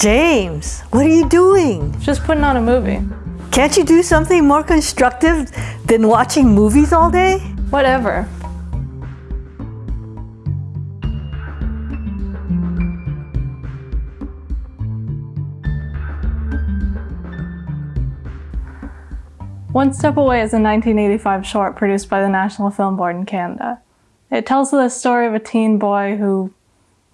James, what are you doing? Just putting on a movie. Can't you do something more constructive than watching movies all day? Whatever. One Step Away is a 1985 short produced by the National Film Board in Canada. It tells the story of a teen boy who,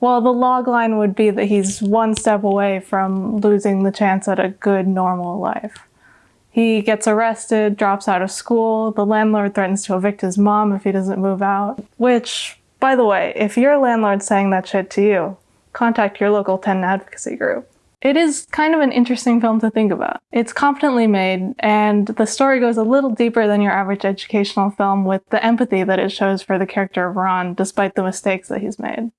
well, the log line would be that he's one step away from losing the chance at a good, normal life. He gets arrested, drops out of school, the landlord threatens to evict his mom if he doesn't move out, which, by the way, if your landlord's saying that shit to you, contact your local tenant advocacy group. It is kind of an interesting film to think about. It's competently made, and the story goes a little deeper than your average educational film with the empathy that it shows for the character of Ron, despite the mistakes that he's made.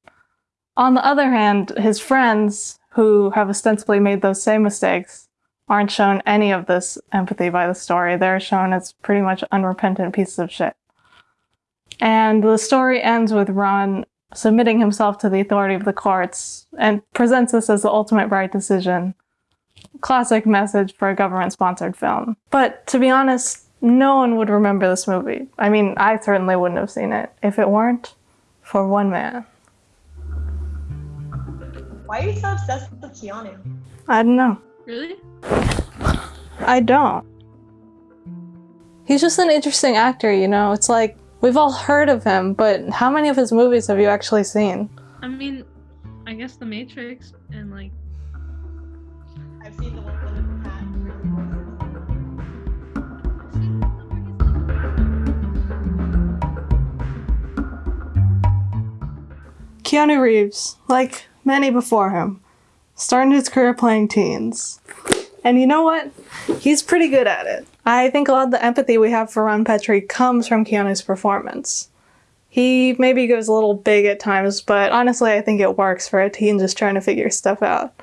On the other hand, his friends, who have ostensibly made those same mistakes, aren't shown any of this empathy by the story. They're shown as pretty much unrepentant pieces of shit. And the story ends with Ron submitting himself to the authority of the courts and presents this as the ultimate right decision. Classic message for a government sponsored film. But to be honest, no one would remember this movie. I mean, I certainly wouldn't have seen it if it weren't for one man. Why are you so obsessed with Keanu? I don't know. Really? I don't. He's just an interesting actor, you know? It's like We've all heard of him, but how many of his movies have you actually seen? I mean, I guess The Matrix and like. I've seen the one with the cat. Keanu Reeves, like many before him, started his career playing teens. And you know what? He's pretty good at it. I think a lot of the empathy we have for Ron Petrie comes from Keanu's performance. He maybe goes a little big at times, but honestly, I think it works for a teen just trying to figure stuff out.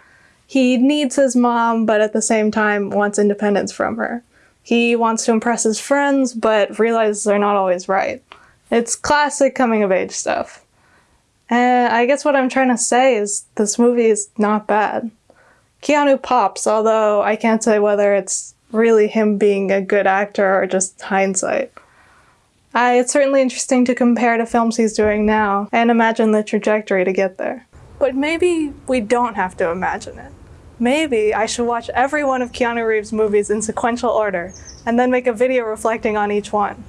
He needs his mom, but at the same time wants independence from her. He wants to impress his friends, but realizes they're not always right. It's classic coming of age stuff. I guess what I'm trying to say is this movie is not bad. Keanu pops, although I can't say whether it's really him being a good actor or just hindsight. I, it's certainly interesting to compare to films he's doing now and imagine the trajectory to get there. But maybe we don't have to imagine it. Maybe I should watch every one of Keanu Reeves' movies in sequential order and then make a video reflecting on each one.